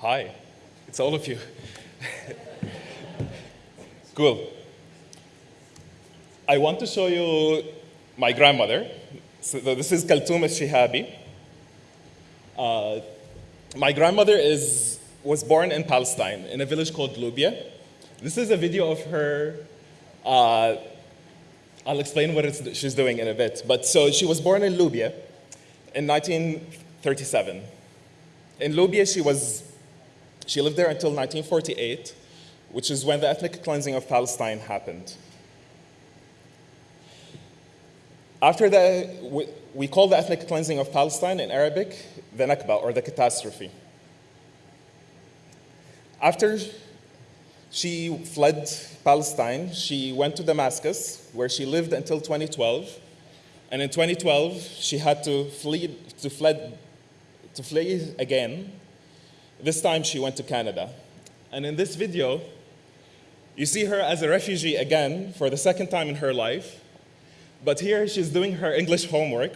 Hi, it's all of you. cool. I want to show you my grandmother. So this is Kaltoum Shihabi. Uh, my grandmother is, was born in Palestine, in a village called Lubia. This is a video of her. Uh, I'll explain what she's doing in a bit. But so she was born in Lubia in 1937. In Lubia, she was she lived there until 1948, which is when the ethnic cleansing of Palestine happened. After the, we call the ethnic cleansing of Palestine in Arabic the Nakba, or the catastrophe. After she fled Palestine, she went to Damascus, where she lived until 2012. And in 2012, she had to flee, to fled, to flee again this time she went to Canada. And in this video, you see her as a refugee again for the second time in her life. But here she's doing her English homework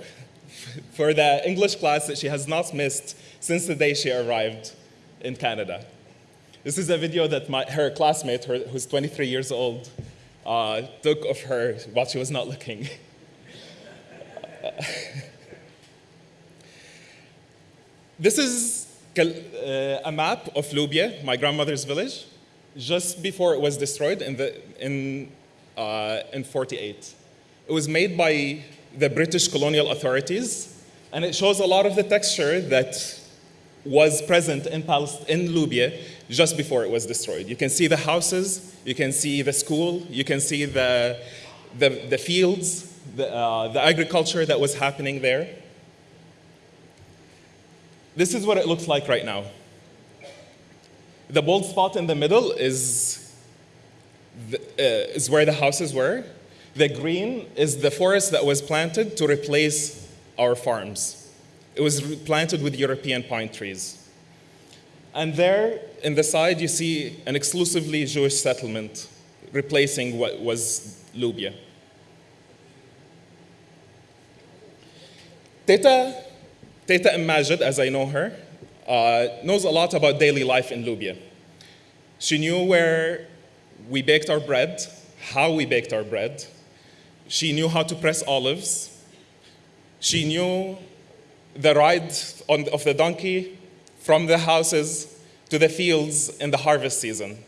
for the English class that she has not missed since the day she arrived in Canada. This is a video that my, her classmate, her, who's 23 years old, uh, took of her while she was not looking. this is a map of Lubia, my grandmother's village, just before it was destroyed in, the, in, uh, in 48. It was made by the British colonial authorities, and it shows a lot of the texture that was present in, in Lubia just before it was destroyed. You can see the houses, you can see the school, you can see the, the, the fields, the, uh, the agriculture that was happening there. This is what it looks like right now. The bold spot in the middle is, the, uh, is where the houses were. The green is the forest that was planted to replace our farms. It was planted with European pine trees. And there, in the side, you see an exclusively Jewish settlement replacing what was Lubia. Teta Teta Majid, as I know her, uh, knows a lot about daily life in Lubia. She knew where we baked our bread, how we baked our bread. She knew how to press olives. She knew the ride on, of the donkey from the houses to the fields in the harvest season.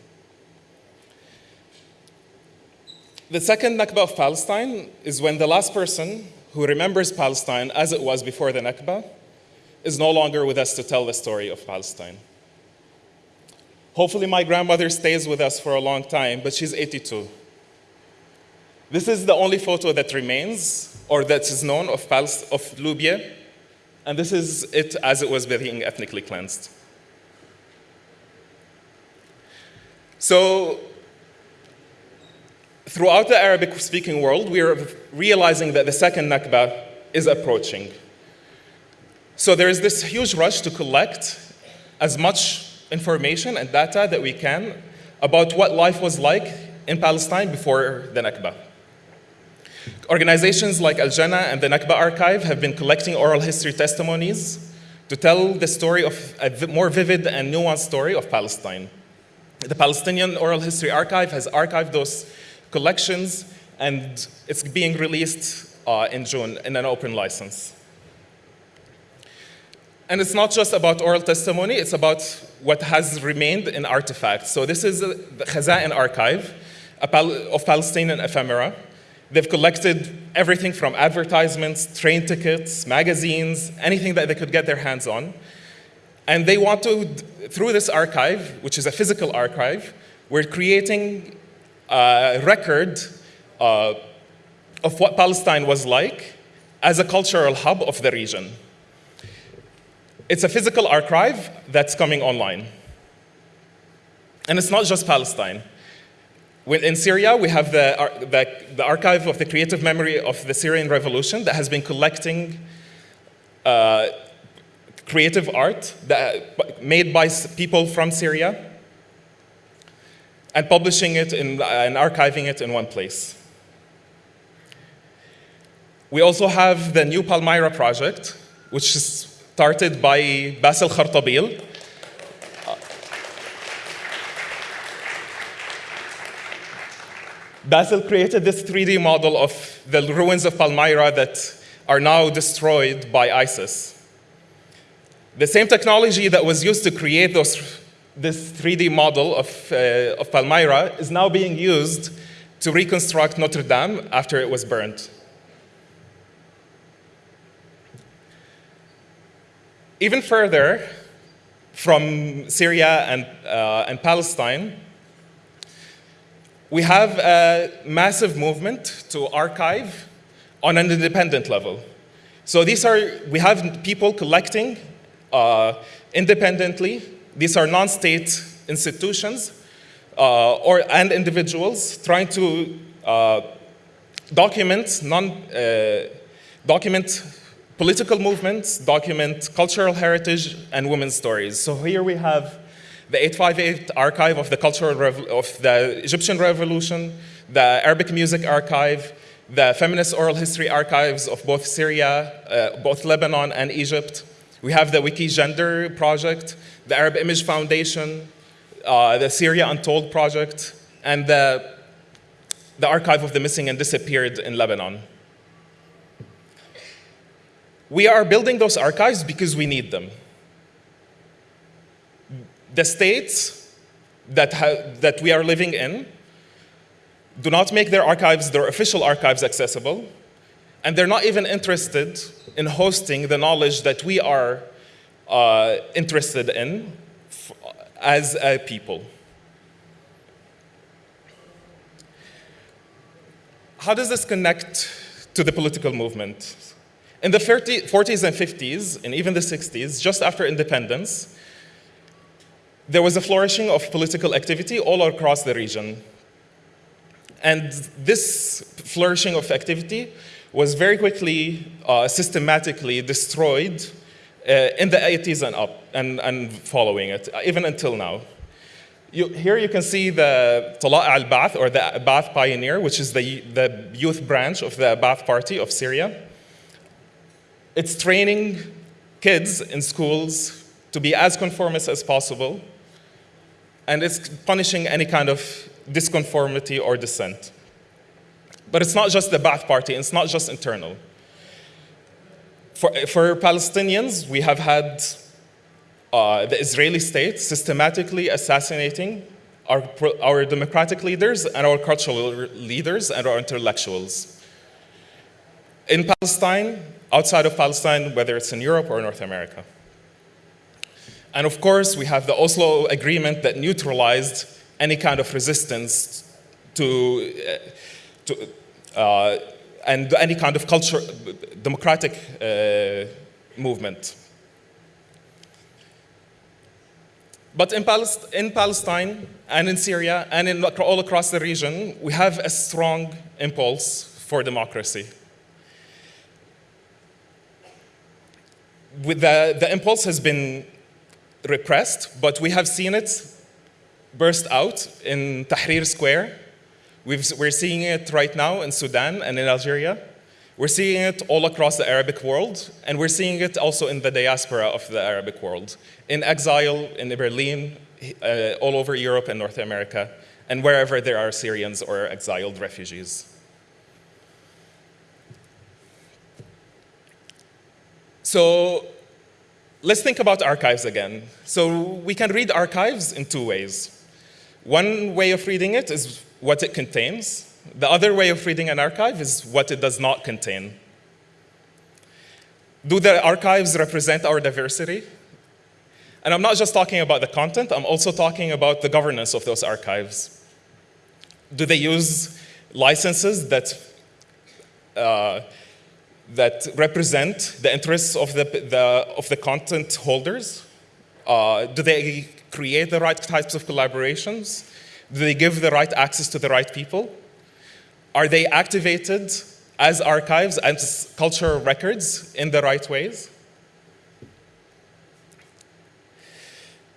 The second Nakba of Palestine is when the last person who remembers Palestine as it was before the Nakba is no longer with us to tell the story of Palestine. Hopefully my grandmother stays with us for a long time, but she's 82. This is the only photo that remains, or that is known of, Palest of Lubia, and this is it as it was being ethnically cleansed. So, throughout the Arabic-speaking world, we are realizing that the second Nakba is approaching. So there is this huge rush to collect as much information and data that we can about what life was like in Palestine before the Nakba. Organizations like Al-Jannah and the Nakba Archive have been collecting oral history testimonies to tell the story of a more vivid and nuanced story of Palestine. The Palestinian Oral History Archive has archived those collections and it's being released uh, in June in an open license. And it's not just about oral testimony, it's about what has remained in artifacts. So this is the Khaza'in archive of Palestinian ephemera. They've collected everything from advertisements, train tickets, magazines, anything that they could get their hands on. And they want to, through this archive, which is a physical archive, we're creating a record uh, of what Palestine was like as a cultural hub of the region. It's a physical archive that's coming online. And it's not just Palestine. In Syria, we have the, the, the, archive of the creative memory of the Syrian revolution that has been collecting uh, creative art that, made by people from Syria and publishing it in, and archiving it in one place. We also have the New Palmyra project, which is started by Bassel Khartabil. Bassel created this 3D model of the ruins of Palmyra that are now destroyed by ISIS. The same technology that was used to create those, this 3D model of, uh, of Palmyra is now being used to reconstruct Notre Dame after it was burned. Even further, from Syria and, uh, and Palestine, we have a massive movement to archive on an independent level. So these are, we have people collecting uh, independently. These are non-state institutions uh, or, and individuals trying to uh, document, non, uh, document political movements, document cultural heritage, and women's stories. So here we have the 858 archive of the cultural of the Egyptian revolution, the Arabic music archive, the feminist oral history archives of both Syria, uh, both Lebanon and Egypt. We have the Wiki Gender project, the Arab Image Foundation, uh, the Syria Untold project, and the, the archive of the missing and disappeared in Lebanon. We are building those archives because we need them. The states that, that we are living in do not make their archives, their official archives accessible, and they're not even interested in hosting the knowledge that we are uh, interested in as a people. How does this connect to the political movement? In the 30, 40s and 50s, and even the 60s, just after independence, there was a flourishing of political activity all across the region. And this flourishing of activity was very quickly, uh, systematically destroyed uh, in the 80s and up, and, and following it, even until now. You, here you can see the Talaq al-Ba'ath, or the Ba'ath Pioneer, which is the, the youth branch of the Ba'ath Party of Syria. It's training kids in schools to be as conformist as possible, and it's punishing any kind of disconformity or dissent. But it's not just the Ba'ath Party, it's not just internal. For, for Palestinians, we have had uh, the Israeli state systematically assassinating our, our democratic leaders and our cultural leaders and our intellectuals. In Palestine, outside of Palestine, whether it's in Europe or North America. And of course, we have the Oslo Agreement that neutralized any kind of resistance to, uh, to uh, and any kind of culture, democratic uh, movement. But in, Palest in, Palestine and in Syria and in all across the region, we have a strong impulse for democracy. With the, the impulse has been repressed, but we have seen it burst out in Tahrir Square. we are seeing it right now in Sudan and in Algeria. We're seeing it all across the Arabic world, and we're seeing it also in the diaspora of the Arabic world, in exile in Berlin, uh, all over Europe and North America, and wherever there are Syrians or exiled refugees. So let's think about archives again. So we can read archives in two ways. One way of reading it is what it contains, the other way of reading an archive is what it does not contain. Do the archives represent our diversity? And I'm not just talking about the content, I'm also talking about the governance of those archives. Do they use licenses that, uh, that represent the interests of the, the, of the content holders? Uh, do they create the right types of collaborations? Do they give the right access to the right people? Are they activated as archives and cultural records in the right ways?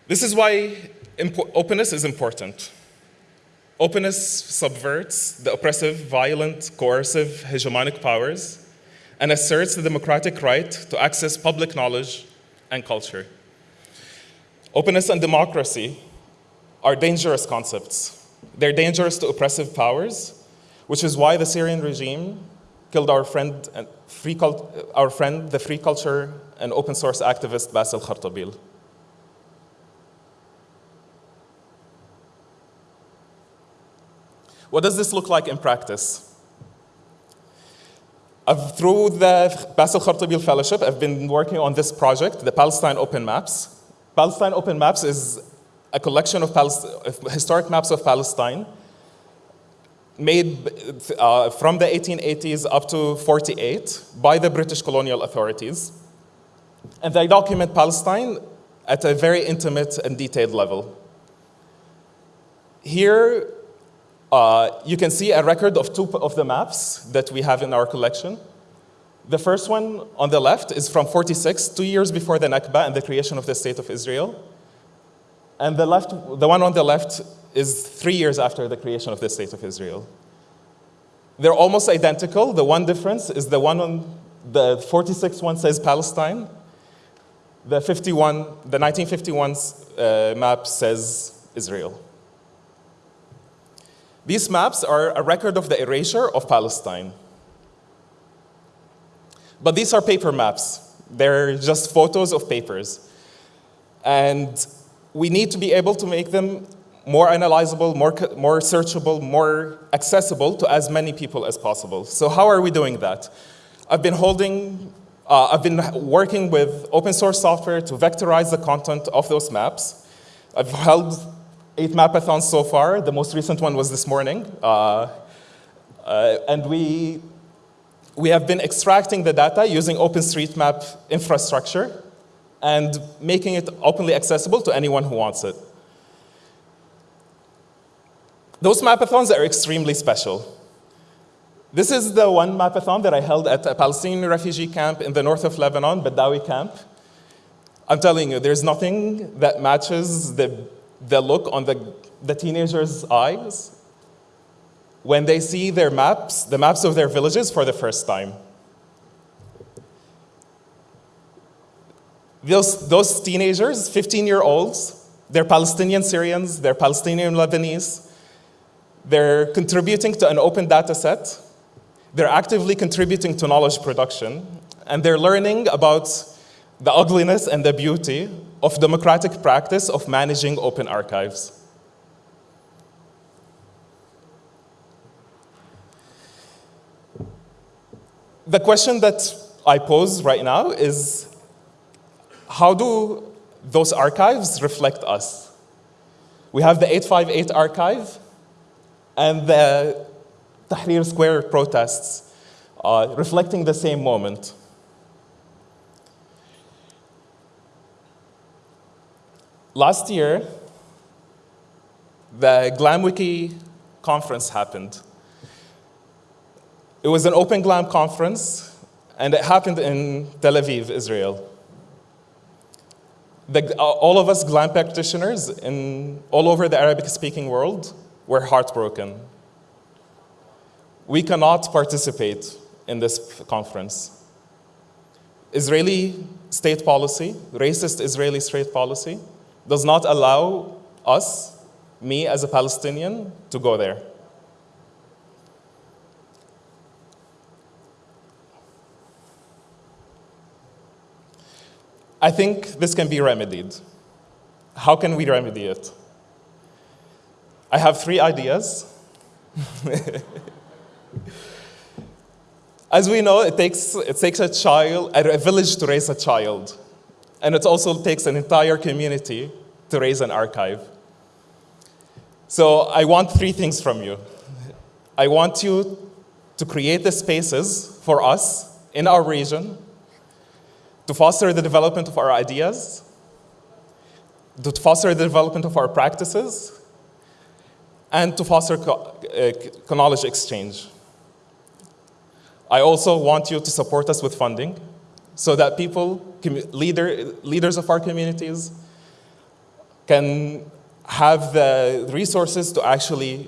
This is why openness is important. Openness subverts the oppressive, violent, coercive, hegemonic powers and asserts the democratic right to access public knowledge and culture. Openness and democracy are dangerous concepts. They're dangerous to oppressive powers which is why the Syrian regime killed our friend, our friend the free culture and open source activist Bassel Khartabil. What does this look like in practice? I've, through the Bassel Khartabil Fellowship, I've been working on this project, the Palestine Open Maps. Palestine Open Maps is a collection of, of historic maps of Palestine made uh, from the 1880s up to 48 by the British colonial authorities. And they document Palestine at a very intimate and detailed level. Here, uh, you can see a record of two of the maps that we have in our collection. The first one on the left is from 46, two years before the Nakba and the creation of the State of Israel. And the, left, the one on the left is three years after the creation of the State of Israel. They're almost identical. The one difference is the one on the 46 one says Palestine. The 51, the 1951 uh, map says Israel. These maps are a record of the erasure of Palestine. But these are paper maps. They're just photos of papers. And we need to be able to make them more analyzable, more, more searchable, more accessible to as many people as possible. So how are we doing that? I've been holding, uh, I've been working with open source software to vectorize the content of those maps. I've held eight mapathons so far. The most recent one was this morning. Uh, uh, and we, we have been extracting the data using OpenStreetMap infrastructure and making it openly accessible to anyone who wants it. Those mapathons are extremely special. This is the one mapathon that I held at a Palestinian refugee camp in the north of Lebanon, Badawi camp. I'm telling you, there's nothing that matches the, the look on the, the teenagers' eyes when they see their maps, the maps of their villages for the first time. Those, those teenagers, 15-year-olds, they're Palestinian Syrians, they're Palestinian Lebanese. They're contributing to an open data set. They're actively contributing to knowledge production. And they're learning about the ugliness and the beauty of democratic practice of managing open archives. The question that I pose right now is, how do those archives reflect us? We have the 858 archive and the Tahrir Square protests uh, reflecting the same moment. Last year, the GlamWiki conference happened. It was an open GLAM conference, and it happened in Tel Aviv, Israel the, uh, all of us GLAM practitioners in all over the Arabic-speaking world were heartbroken. We cannot participate in this conference. Israeli state policy, racist Israeli state policy, does not allow us, me as a Palestinian, to go there. I think this can be remedied. How can we remedy it? I have three ideas. As we know, it takes, it takes a child, a village to raise a child. And it also takes an entire community to raise an archive. So I want three things from you. I want you to create the spaces for us in our region to foster the development of our ideas, to foster the development of our practices, and to foster uh, knowledge exchange. I also want you to support us with funding so that people, leader, leaders of our communities, can have the resources to actually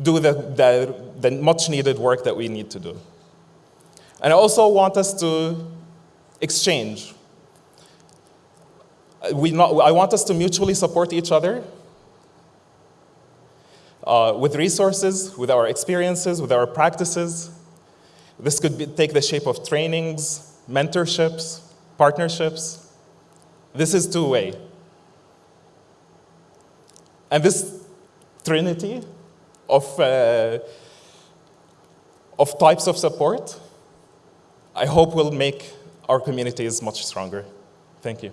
do the, the, the much needed work that we need to do. And I also want us to exchange. We not, I want us to mutually support each other. uh, with resources, with our experiences, with our practices. This could be, take the shape of trainings, mentorships, partnerships. This is two-way. And this trinity of, uh, of types of support, I hope will make our communities much stronger. Thank you.